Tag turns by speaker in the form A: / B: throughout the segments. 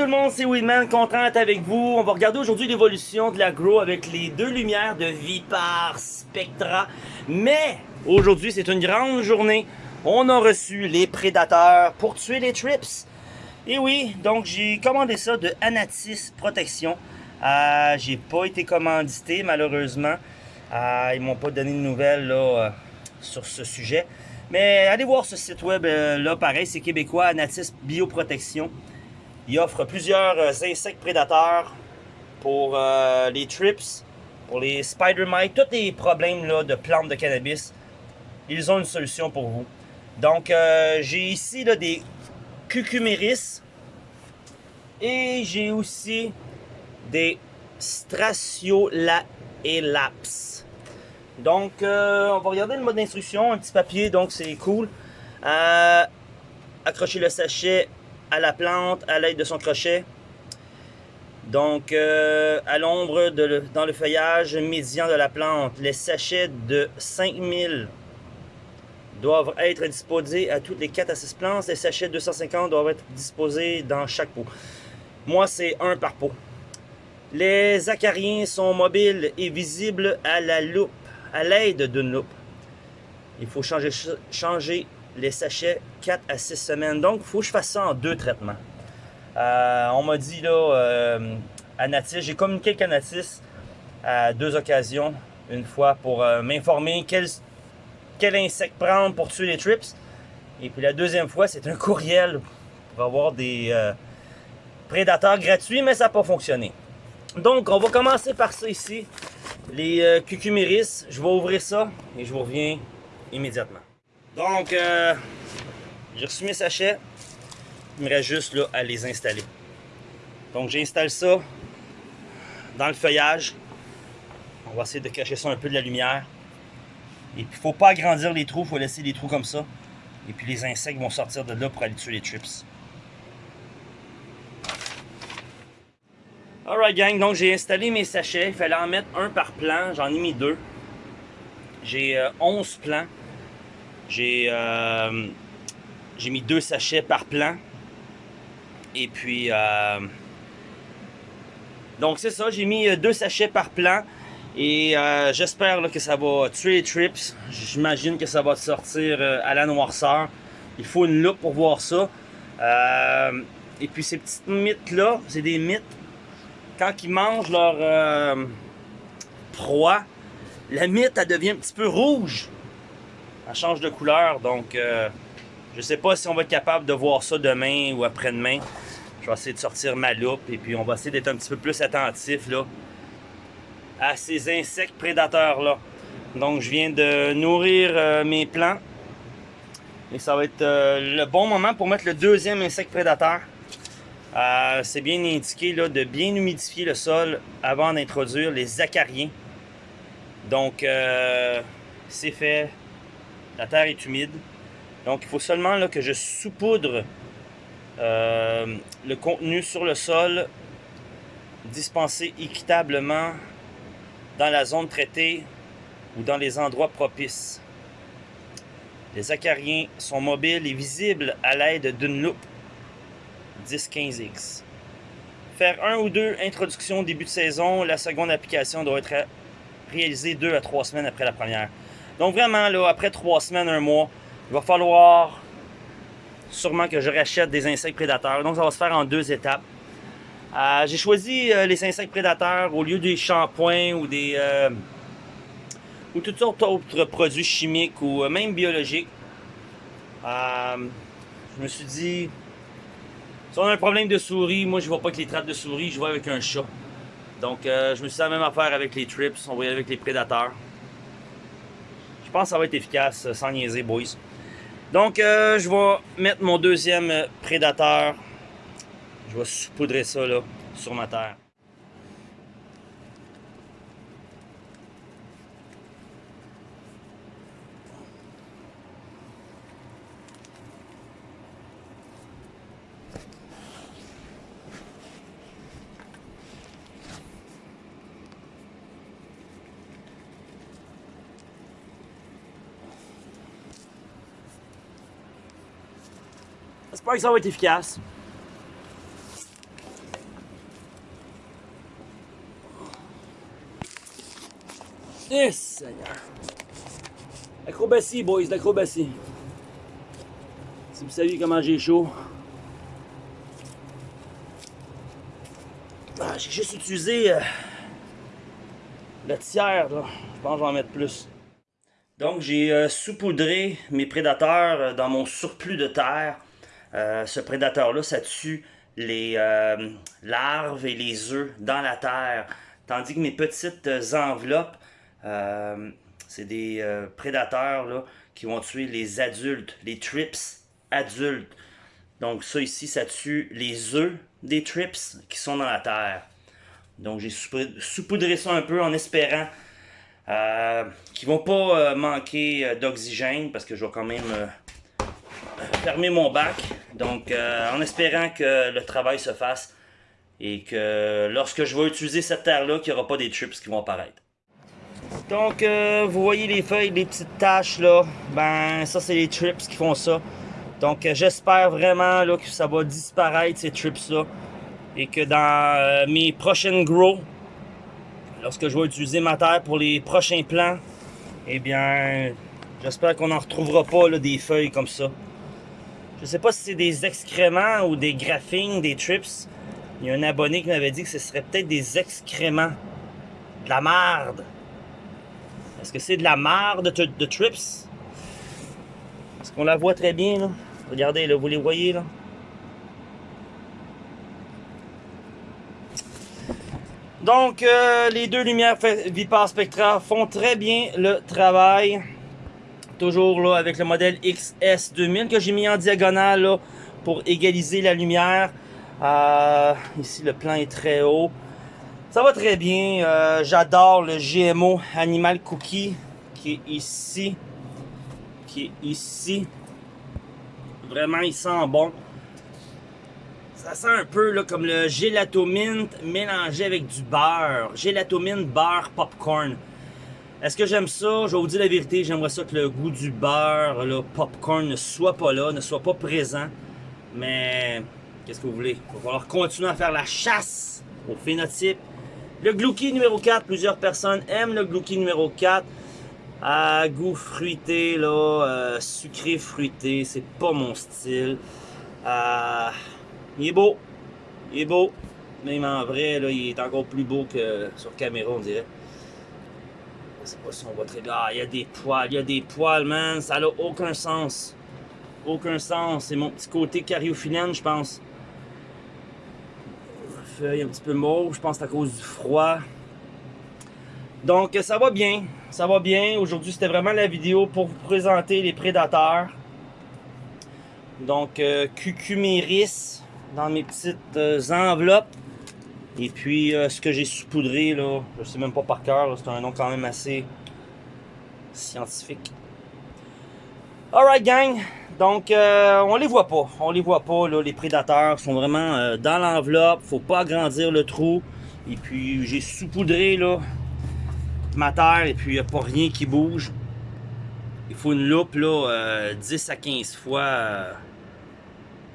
A: tout le monde, c'est Weedman, content d'être avec vous. On va regarder aujourd'hui l'évolution de la Grow avec les deux lumières de Vipar Spectra. Mais aujourd'hui, c'est une grande journée. On a reçu les prédateurs pour tuer les trips. Et oui, donc j'ai commandé ça de Anatis Protection. Euh, j'ai pas été commandité malheureusement. Euh, ils m'ont pas donné de nouvelles là, euh, sur ce sujet. Mais allez voir ce site web là, pareil, c'est québécois, Anatis Bioprotection. Il offre plusieurs euh, insectes prédateurs pour euh, les trips, pour les spider mites, tous les problèmes de plantes de cannabis. Ils ont une solution pour vous. Donc, euh, j'ai ici des cucuméris et j'ai aussi des Straciolaelaps. Donc, on va regarder le mode d'instruction, un petit papier, donc c'est cool. Accrocher le sachet à la plante à l'aide de son crochet. Donc, euh, à l'ombre, dans le feuillage médian de la plante, les sachets de 5000 doivent être disposés à toutes les 4 à 6 plantes. Les sachets de 250 doivent être disposés dans chaque pot. Moi, c'est un par pot. Les acariens sont mobiles et visibles à la loupe, à l'aide d'une loupe. Il faut changer, changer les sachets 4 à 6 semaines. Donc, il faut que je fasse ça en deux traitements. Euh, on m'a dit là, euh, à j'ai communiqué avec Natis à deux occasions. Une fois pour euh, m'informer quel, quel insecte prendre pour tuer les trips. Et puis la deuxième fois, c'est un courriel pour avoir des euh, prédateurs gratuits, mais ça n'a pas fonctionné. Donc, on va commencer par ça ici. Les cucuméris, je vais ouvrir ça et je vous reviens immédiatement. Donc, euh, j'ai reçu mes sachets. Il me reste juste là, à les installer. Donc, j'installe ça dans le feuillage. On va essayer de cacher ça un peu de la lumière. Et puis, il faut pas agrandir les trous, il faut laisser les trous comme ça. Et puis, les insectes vont sortir de là pour aller tuer les trips. Alright gang, donc j'ai installé mes sachets. Il fallait en mettre un par plan. J'en ai mis deux. J'ai euh, 11 plans. J'ai euh, j'ai mis deux sachets par plan. Et puis, euh, donc c'est ça, j'ai mis euh, deux sachets par plan. Et j'espère que ça va tuer les trips. J'imagine que ça va sortir à la noirceur. Il faut une loupe pour voir ça. Et puis ces petites mythes-là, c'est des mythes. Quand ils mangent leur proie, la mythe, elle devient un petit peu rouge. Change de couleur, donc euh, je sais pas si on va être capable de voir ça demain ou après-demain. Je vais essayer de sortir ma loupe et puis on va essayer d'être un petit peu plus attentif là, à ces insectes prédateurs-là. Donc je viens de nourrir euh, mes plants. Et ça va être euh, le bon moment pour mettre le deuxième insecte prédateur. C'est bien indiqué là, de bien humidifier le sol avant d'introduire les acariens. Donc c'est fait. La terre est humide. Donc il faut seulement que je saupoudre euh, le contenu sur le sol, dispensé équitablement dans la zone traitée ou dans les endroits propices. Les acariens sont mobiles et visibles à l'aide d'une loupe 10-15X. Faire un ou deux introductions au début de saison, la seconde application doit être réalisée deux à trois semaines après la première. Donc vraiment, là, après trois semaines, un mois, il va falloir sûrement que je rachète des insectes prédateurs. Donc ça va se faire en deux étapes. Euh, J'ai choisi euh, les insectes prédateurs au lieu des shampoings ou des euh, ou toutes sortes d'autres produits chimiques ou même biologiques. Je me suis dit, si on a un problème de souris, moi je vois pas avec les trappes de souris, je vois avec un chat. Donc je me suis dit la même affaire avec les trips, on va y aller avec les prédateurs. Je pense que ça va être efficace, euh, sans niaiser, boys. Donc euh, je vais mettre mon deuxième prédateur. Je vais saupoudrer ça sur ma terre. J'espère que ça va être efficace.
B: Eh, Seigneur! Acrobatie, boys, l'acrobatie. Si vous saviez comment j'ai chaud. Ah, j'ai juste utilisé euh, le tiers, là. Je pense que je vais en mettre plus. Donc, j'ai euh, saupoudré mes prédateurs euh, dans mon surplus de terre. Euh, ce prédateur-là, ça tue les euh, larves et les œufs dans la terre. Tandis que mes petites enveloppes, euh, c'est des prédateurs là, qui vont tuer les adultes, les trips adultes. Donc ça ici, ça tue les œufs des trips qui sont dans la terre. Donc j'ai saupoudré- ça un peu en espérant euh, qu'ils vont pas manquer d'oxygène parce que je vais quand même fermer mon bac. Donc, euh, en espérant que le travail se fasse et que lorsque je vais utiliser cette terre-là, qu'il n'y aura pas des trips qui vont apparaître. Donc, euh, vous voyez les feuilles, les petites taches là. Ben, ça, c'est les trips qui font ça. Donc, euh, j'espère vraiment là, que ça va disparaître, ces trips-là. Et que dans mes prochaines grows, lorsque je vais utiliser ma terre pour les prochains plants, eh bien, j'espère qu'on n'en retrouvera pas des feuilles comme ça. Je sais pas si c'est des excréments ou des graphines, des trips. Il y a un abonné qui m'avait dit que ce serait peut-être des excréments. De la marde. Est-ce que c'est de la marde de, trips? Est-ce qu'on la voit très bien, là? Regardez, là, vous les voyez, là? Donc, euh, les deux lumières Vipar Spectra font très bien le travail. Toujours là avec le modèle XS2000 que j'ai mis en diagonale là, pour égaliser la lumière. Euh, ici, le plan est très haut. Ça va très bien. Euh, J'adore le GMO Animal Cookie qui est ici. Qui est ici. Vraiment, il sent bon. Ça sent un peu là, comme le gelato mint mélangé avec du beurre. Gelato mint beurre popcorn. Est-ce que j'aime ça? Je vais vous dire la vérité, j'aimerais ça que le goût du beurre, le popcorn ne soit pas là, ne soit pas présent. Mais qu'est-ce que vous voulez? Il va falloir continuer à faire la chasse au phénotype. Le Glouki numéro 4, plusieurs personnes aiment le Glouki numéro 4. À goût fruité, là, euh, sucré fruité, c'est pas mon style. Euh, il est beau, il est beau. Même en vrai, là, il est encore plus beau que sur caméra, on dirait. Je sais pas si on très bien. Ah, il y a des poils, il y a des poils, man. Ça n'a aucun sens. Aucun sens. C'est mon petit côté cariophyllène, je pense. Feuille un petit peu mauve, je pense que c'est à cause du froid. Donc, ça va bien. Ça va bien. Aujourd'hui, c'était vraiment la vidéo pour vous présenter les prédateurs. Donc, euh, cucuméris dans mes petites euh, enveloppes. Et puis, euh, ce que j'ai saupoudré, là, je sais même pas par cœur, c'est un nom quand même assez scientifique. Alright, gang. Donc, euh, on les voit pas. On les voit pas, là, les prédateurs sont vraiment euh, dans l'enveloppe. Faut pas agrandir le trou. Et puis, j'ai saupoudré, là, ma terre. Et puis, il n'y a pas rien qui bouge. Il faut une loupe, là, euh, 10 à 15 fois. euh,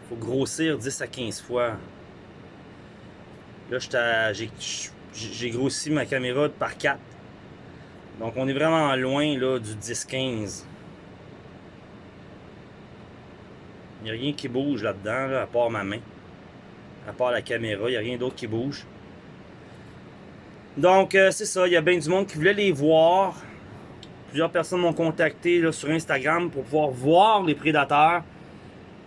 B: faut grossir 10 à 15 fois. Là, j'ai grossi ma caméra par 4. Donc, on est vraiment loin là, du 10-15. Il n'y a rien qui bouge là-dedans, là, à part ma main. À part la caméra, il n'y a rien d'autre qui bouge. Donc, euh, c'est ça. Il y a bien du monde qui voulait les voir. Plusieurs personnes m'ont contacté sur Instagram pour pouvoir voir les prédateurs.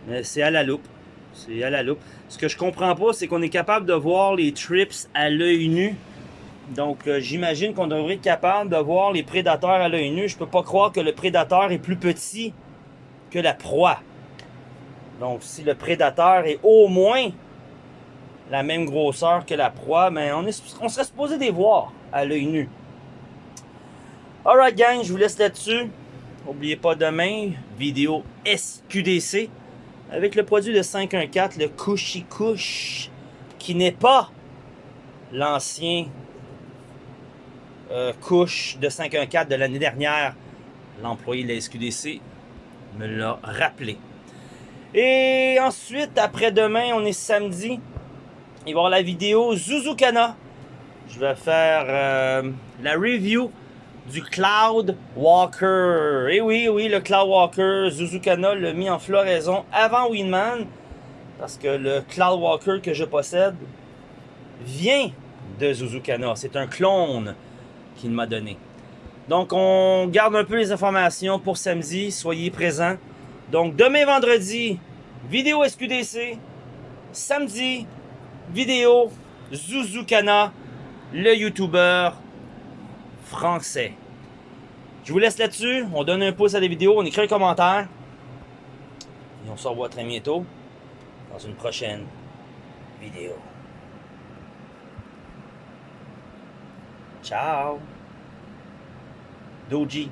B: Mais c'est à la loupe. C'est à la loupe. Ce que je comprends pas, c'est qu'on est capable de voir les trips à l'œil nu. Donc, euh, j'imagine qu'on devrait être capable de voir les prédateurs à l'œil nu. Je peux pas croire que le prédateur est plus petit que la proie. Donc, si le prédateur est au moins la même grosseur que la proie, mais on, est, on serait supposé les voir à l'œil nu. Alright, gang, je vous laisse là-dessus. N'oubliez pas demain, vidéo SQDC avec le produit de 514, le Cushy Kush, qui n'est pas l'ancien euh, Cush de 514 de l'année dernière. L'employé de la SQDC me l'a rappelé. Et ensuite, après-demain, on est samedi. Il va y avoir la vidéo Zuzukana. Je vais faire euh, la review
A: du Cloud Walker. Et eh oui, oui, le Cloud Walker, Zuzukana l'a mis en floraison avant Winman. Parce que le Cloud Walker que je possède vient de Zuzukana. C'est un clone qu'il m'a donné. Donc, on garde un peu les informations pour samedi. Soyez présents. Donc, demain vendredi, vidéo SQDC. Samedi, vidéo Zuzukana, le YouTuber français. Je vous laisse là-dessus. On donne un pouce à la vidéo, on écrit un commentaire. Et on se revoit très bientôt dans une prochaine vidéo. Ciao. Doji.